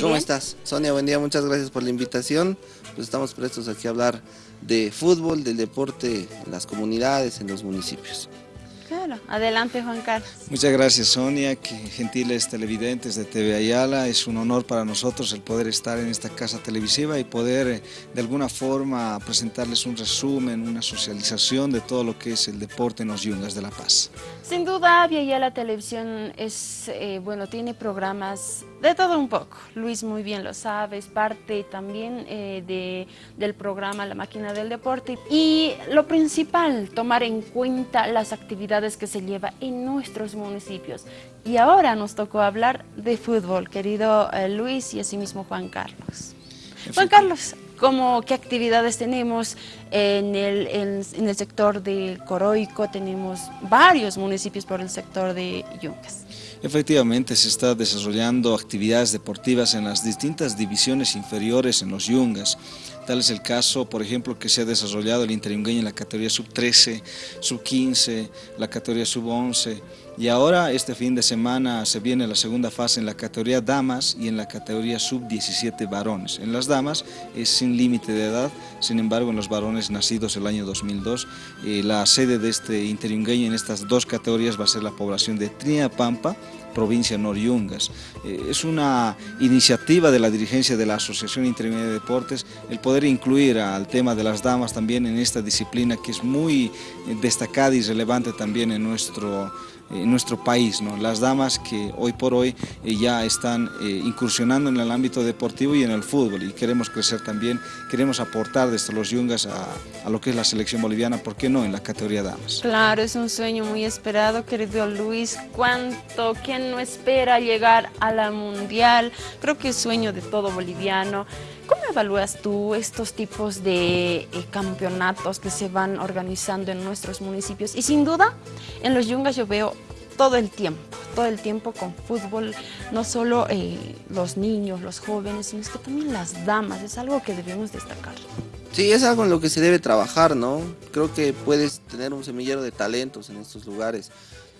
¿Cómo estás? Sonia, buen día, muchas gracias por la invitación. Pues estamos prestos aquí a hablar de fútbol, del deporte en las comunidades, en los municipios. Claro, adelante Juan Carlos. Muchas gracias Sonia, que gentiles televidentes de TV Ayala, es un honor para nosotros el poder estar en esta casa televisiva y poder eh, de alguna forma presentarles un resumen, una socialización de todo lo que es el deporte en los Yungas de La Paz. Sin duda Via Ayala Televisión es, eh, bueno, tiene programas de todo un poco, Luis muy bien lo sabe, es parte también eh, de, del programa La Máquina del Deporte y lo principal, tomar en cuenta las actividades que se lleva en nuestros municipios. Y ahora nos tocó hablar de fútbol, querido eh, Luis y asimismo Juan Carlos. Juan Carlos, ¿cómo, ¿qué actividades tenemos en el, en, el sector de Coroico? Tenemos varios municipios por el sector de Yungas. Efectivamente, se está desarrollando actividades deportivas en las distintas divisiones inferiores en los Yungas. Tal es el caso, por ejemplo, que se ha desarrollado el interyungueño en la categoría sub-13, sub-15, la categoría sub-11 y ahora este fin de semana se viene la segunda fase en la categoría damas y en la categoría sub-17 varones. En las damas es sin límite de edad, sin embargo en los varones nacidos el año 2002, eh, la sede de este interyungueño en estas dos categorías va a ser la población de Pampa, provincia Noriungas. Eh, es una iniciativa de la dirigencia de la Asociación Intermedia de Deportes el poder incluir al tema de las damas también en esta disciplina que es muy destacada y relevante también en nuestro en nuestro país, ¿no? las damas que hoy por hoy eh, ya están incursionando en el ámbito deportivo y en el fútbol y queremos crecer también, queremos aportar desde los yungas a, a, lo que es la selección boliviana, ¿por qué no en la categoría damas? Claro, es un sueño muy esperado, querido Luis, ¿cuánto, quién no espera llegar a la mundial, creo que es sueño de todo boliviano. ¿Cómo evalúas tú estos tipos de eh, campeonatos que se van organizando en nuestros municipios? Y sin duda, en los yungas yo veo todo el tiempo, todo el tiempo con fútbol, no solo eh, los niños, los jóvenes, sino que también las damas, es algo que debemos destacar. Sí, es algo en lo que se debe trabajar, ¿no? Creo que puedes tener un semillero de talentos en estos lugares.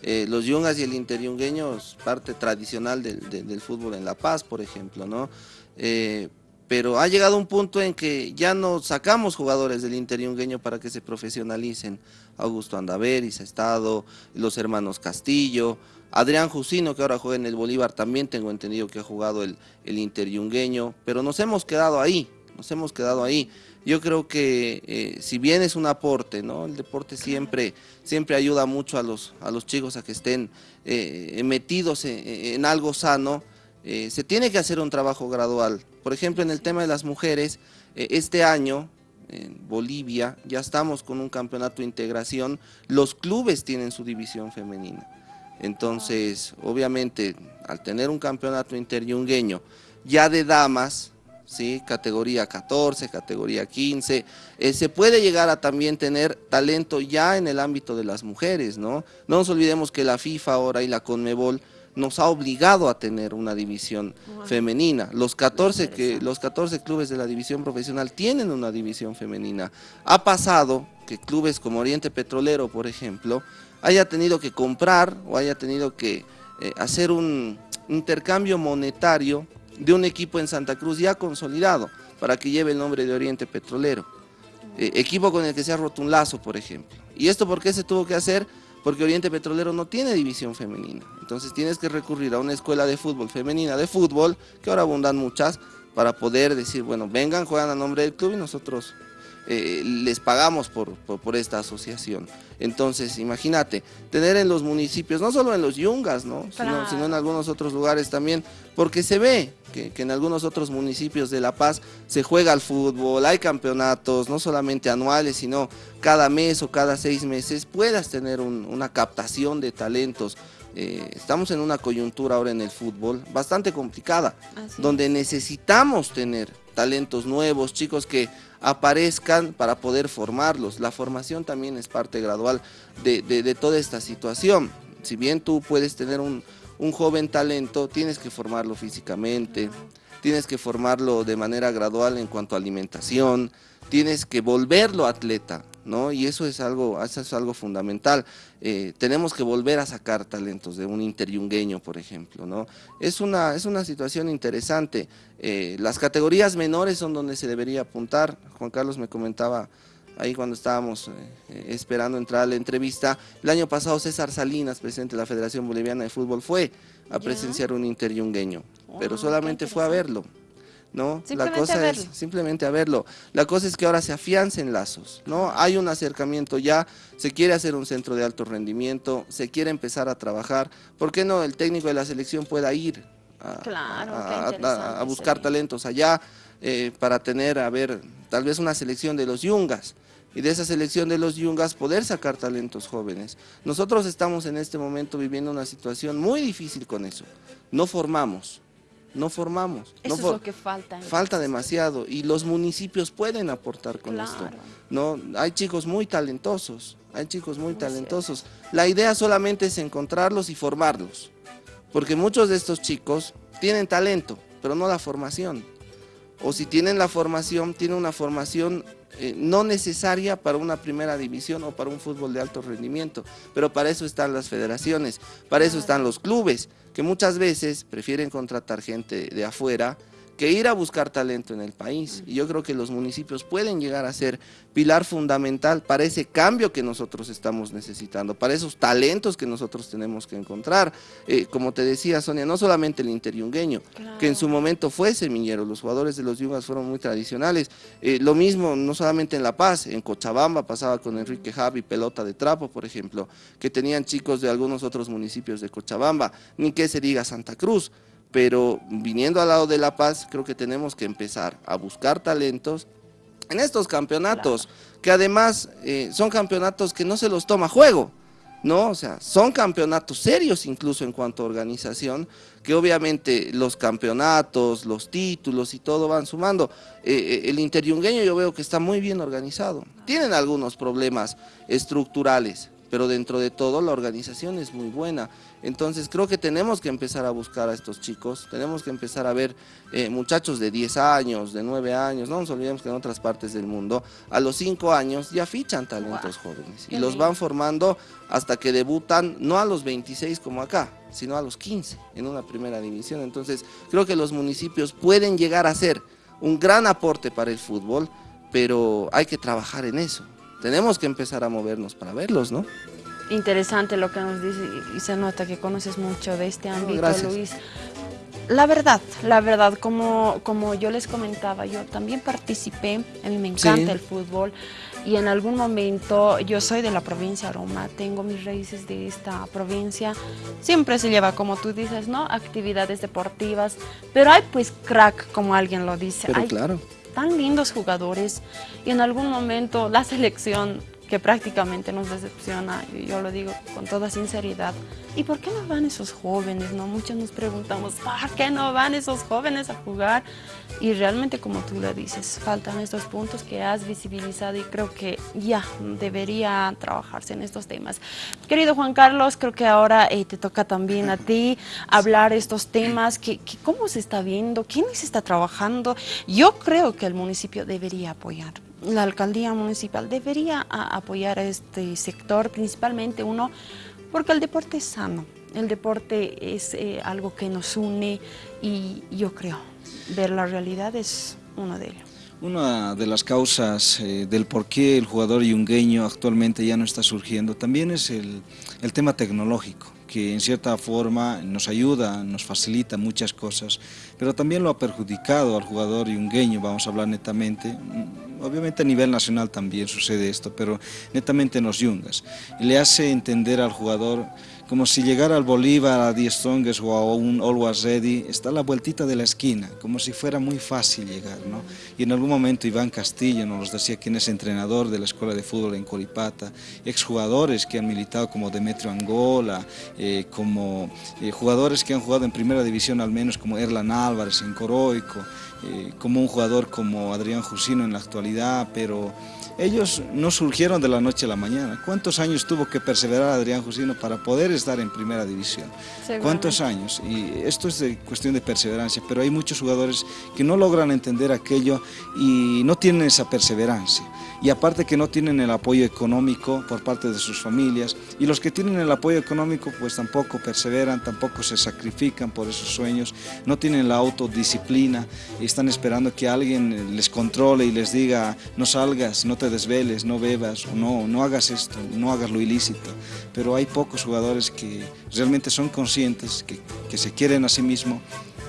Eh, los yungas y el interyungueño es parte tradicional del, fútbol en La Paz, por ejemplo, ¿no? Pero ha llegado un punto en que ya no sacamos jugadores del interyungueño para que se profesionalicen. Augusto Andaveris ha estado, los hermanos Castillo, Adrián Jusino, que ahora juega en el Bolívar, también tengo entendido que ha jugado el, el interyungueño, pero nos hemos quedado ahí, nos hemos quedado ahí. Yo creo que eh, si bien es un aporte, ¿no? El deporte siempre, siempre ayuda mucho a los, a los chicos a que estén eh, metidos en, algo sano, eh, se tiene que hacer un trabajo gradual. Por ejemplo, en el tema de las mujeres, este año en Bolivia ya estamos con un campeonato de integración, los clubes tienen su división femenina. Entonces, obviamente, al tener un campeonato interyungueño ya de damas, ¿sí? categoría 14, categoría 15. Eh, se puede llegar a también tener talento ya en el ámbito de las mujeres, ¿no? No nos olvidemos que la FIFA ahora y la CONMEBOL nos ha obligado a tener una división femenina. Los 14, que, los 14 clubes de la división profesional tienen una división femenina. Ha pasado que clubes como Oriente Petrolero, por ejemplo, haya tenido que comprar o haya tenido que eh, hacer un intercambio monetario de un equipo en Santa Cruz ya consolidado para que lleve el nombre de Oriente Petrolero. Eh, equipo con el que se ha roto un lazo, por ejemplo. ¿Y esto por qué se tuvo que hacer? Porque Oriente Petrolero no tiene división femenina. Entonces tienes que recurrir a una escuela de fútbol femenina de fútbol, que ahora abundan muchas, para poder decir, bueno, vengan, juegan a nombre del club y nosotros eh, les pagamos por, por, esta asociación. Entonces, imagínate, tener en los municipios, no solo en los yungas, ¿no? Sino, en algunos otros lugares también, porque se ve que, en algunos otros municipios de La Paz se juega al fútbol, hay campeonatos, no solamente anuales, sino cada mes o cada seis meses puedas tener una captación de talentos. Eh, estamos en una coyuntura ahora en el fútbol bastante complicada, donde necesitamos tener talentos nuevos, chicos que aparezcan para poder formarlos. La formación también es parte gradual de, toda esta situación. Si bien tú puedes tener un, joven talento, tienes que formarlo físicamente, tienes que formarlo de manera gradual en cuanto a alimentación, tienes que volverlo atleta. ¿No? Y eso es algo, eso es algo fundamental. Eh, tenemos que volver a sacar talentos de un interyungueño, por ejemplo, ¿no? Es una, es una situación interesante. Eh, las categorías menores son donde se debería apuntar. Juan Carlos me comentaba ahí cuando estábamos eh, esperando entrar a la entrevista. El año pasado César Salinas, presidente de la Federación Boliviana de Fútbol, fue a presenciar un interyungueño, pero solamente fue a verlo. ¿No? la cosa es simplemente a verlo. La cosa es que ahora se afiancen lazos, ¿no? Hay un acercamiento ya, se quiere hacer un centro de alto rendimiento, se quiere empezar a trabajar. ¿Por qué no el técnico de la selección pueda ir a, buscar talentos allá eh, para tener, a ver, tal vez una selección de los yungas? y de esa selección de los yungas poder sacar talentos jóvenes. Nosotros estamos en este momento viviendo una situación muy difícil con eso. No formamos, no formamos. Eso es lo que falta. Falta demasiado y los municipios pueden aportar con esto. No, hay chicos muy talentosos, hay chicos muy, talentosos. La idea solamente es encontrarlos y formarlos, porque muchos de estos chicos tienen talento, pero no la formación. O si tienen la formación, tienen una formación eh, no necesaria para una primera división o para un fútbol de alto rendimiento, pero para eso están las federaciones, para eso están los clubes, que muchas veces prefieren contratar gente de afuera que ir a buscar talento en el país. Y yo creo que los municipios pueden llegar a ser pilar fundamental para ese cambio que nosotros estamos necesitando, para esos talentos que nosotros tenemos que encontrar. Eh, como te decía, Sonia, no solamente el interiungueño, que en su momento fue semillero, los jugadores de los Yungas fueron muy tradicionales. Eh, lo mismo, no solamente en La Paz, en Cochabamba pasaba con Enrique Javi, pelota de trapo, por ejemplo, que tenían chicos de algunos otros municipios de Cochabamba, ni que se diga Santa Cruz pero viniendo al lado de La Paz, creo que tenemos que empezar a buscar talentos en estos campeonatos, que además eh, son campeonatos que no se los toma juego, ¿no? O sea, son campeonatos serios incluso en cuanto a organización, que obviamente los campeonatos, los títulos y todo van sumando. Eh, eh, el interiungueño yo veo que está muy bien organizado. Tienen algunos problemas estructurales, pero dentro de todo la organización es muy buena. Entonces creo que tenemos que empezar a buscar a estos chicos, tenemos que empezar a ver eh, muchachos de 10 años, de 9 años, no nos olvidemos que en otras partes del mundo, a los 5 años ya fichan talentos jóvenes y los van formando hasta que debutan, no a los 26 como acá, sino a los 15 en una primera división. Entonces creo que los municipios pueden llegar a ser un gran aporte para el fútbol, pero hay que trabajar en eso tenemos que empezar a movernos para verlos, ¿no? Interesante lo que nos dice y se nota que conoces mucho de este ámbito, Luis. La verdad, la verdad, como, como yo les comentaba, yo también participé, a mí me encanta el fútbol y en algún momento yo soy de la provincia de Roma, tengo mis raíces de esta provincia, siempre se lleva, como tú dices, ¿no? Actividades deportivas, pero hay pues crack, como alguien lo dice. Pero claro tan lindos jugadores y en algún momento la selección que prácticamente nos decepciona, yo lo digo con toda sinceridad. ¿Y por qué no van esos jóvenes? No? Muchos nos preguntamos, ¿por qué no van esos jóvenes a jugar? Y realmente, como tú lo dices, faltan estos puntos que has visibilizado y creo que ya debería trabajarse en estos temas. Querido Juan Carlos, creo que ahora eh, te toca también a ti hablar estos temas, que, cómo se está viendo, quién se está trabajando. Yo creo que el municipio debería apoyar la alcaldía municipal debería apoyar a este sector, principalmente uno, porque el deporte es sano, el deporte es eh, algo que nos une y yo creo, ver la realidad es uno de ellos. Una de las causas eh, del por qué el jugador yungueño actualmente ya no está surgiendo también es el, el tema tecnológico que en cierta forma nos ayuda, nos facilita muchas cosas, pero también lo ha perjudicado al jugador yungueño, vamos a hablar netamente, obviamente a nivel nacional también sucede esto, pero netamente en los yungas, le hace entender al jugador como si llegara al Bolívar, a Die Strongest o a un Always Ready, está a la vueltita de la esquina, como si fuera muy fácil llegar. ¿no? Y en algún momento Iván Castillo nos decía quién es entrenador de la Escuela de Fútbol en Coripata, exjugadores que han militado como Demetrio Angola, eh, como eh, jugadores que han jugado en primera división al menos como Erlan Álvarez en Coroico, eh, como un jugador como Adrián Jusino en la actualidad, pero ellos no surgieron de la noche a la mañana. ¿Cuántos años tuvo que perseverar Adrián Jusino para poder estar en primera división. ¿Cuántos años? Y esto es de cuestión de perseverancia, pero hay muchos jugadores que no logran entender aquello y no tienen esa perseverancia. Y aparte que no tienen el apoyo económico por parte de sus familias, y los que tienen el apoyo económico pues tampoco perseveran, tampoco se sacrifican por esos sueños, no tienen la autodisciplina, y están esperando que alguien les controle y les diga no salgas, no te desveles, no bebas, no, no hagas esto, no hagas lo ilícito. Pero hay pocos jugadores que realmente son conscientes, que, que se quieren a sí mismos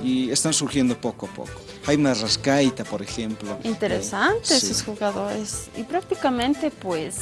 y están surgiendo poco a poco. Jaime Rascaita, por ejemplo. Interesantes esos jugadores. Y prácticamente, pues,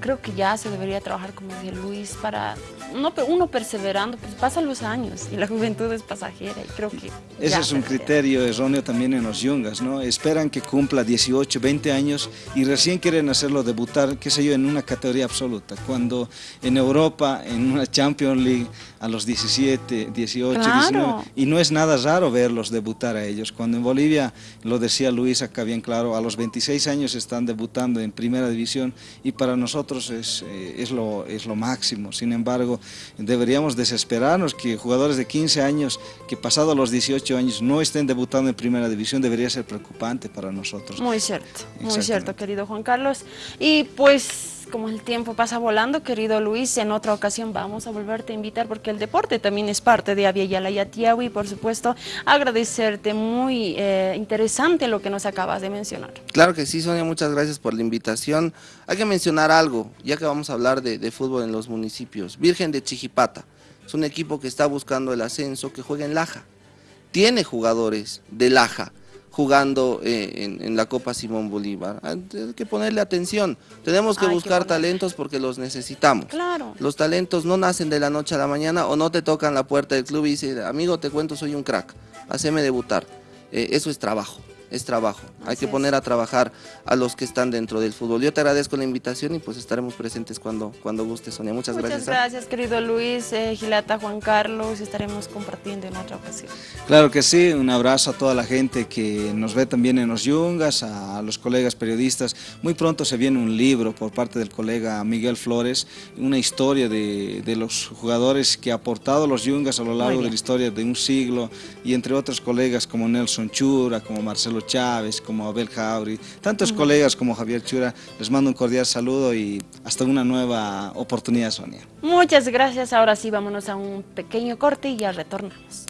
creo que ya se debería trabajar como decía Luis para uno, uno perseverando, pues pasan los años y la juventud es pasajera y creo que... Ese es un criterio erróneo también en los yungas, ¿no? Esperan que cumpla 18, 20 años y recién quieren hacerlo debutar, qué sé yo, en una categoría absoluta, cuando en Europa, en una Champions League, a los 17, 18, 19, y no es nada raro verlos debutar a ellos, cuando en Bolivia, lo decía Luis acá bien claro, a los 26 años están debutando en primera división y para nosotros es, eh, es, lo, es lo máximo, sin embargo, deberíamos desesperarnos que jugadores de 15 años que pasado los 18 años no estén debutando en primera división debería ser preocupante para nosotros. Muy cierto, muy cierto querido Juan Carlos. Y pues como el tiempo pasa volando, querido Luis, en otra ocasión vamos a volverte a invitar porque el deporte también es parte de Aviala y y por supuesto agradecerte, muy eh, interesante lo que nos acabas de mencionar. Claro que sí, Sonia, muchas gracias por la invitación. Hay que mencionar algo, ya que vamos a hablar de, de fútbol en los municipios. Virgen de Chijipata es un equipo que está buscando el ascenso, que juega en Laja. Tiene jugadores de Laja, jugando eh, en, la Copa Simón Bolívar. Hay que ponerle atención. Tenemos que buscar talentos porque los necesitamos. Claro. Los talentos no nacen de la noche a la mañana o no te tocan la puerta del club y dicen, amigo, te cuento, soy un crack, haceme debutar. Eh, eso es trabajo es trabajo. Hay que poner a trabajar a los que están dentro del fútbol. Yo te agradezco la invitación y pues estaremos presentes cuando, cuando guste, Sonia. Muchas, gracias. Muchas ¿ah? gracias, querido Luis, eh, Gilata, Juan Carlos. Estaremos compartiendo en otra ocasión. Claro que sí. Un abrazo a toda la gente que nos ve también en los Yungas, a los colegas periodistas. Muy pronto se viene un libro por parte del colega Miguel Flores, una historia de, de los jugadores que ha aportado los Yungas a lo largo de la historia de un siglo y entre otros colegas como Nelson Chura, como Marcelo Chávez, como Abel Jauri, tantos colegas como Javier Chura, les mando un cordial saludo y hasta una nueva oportunidad, Sonia. Muchas gracias, ahora sí vámonos a un pequeño corte y ya retornamos.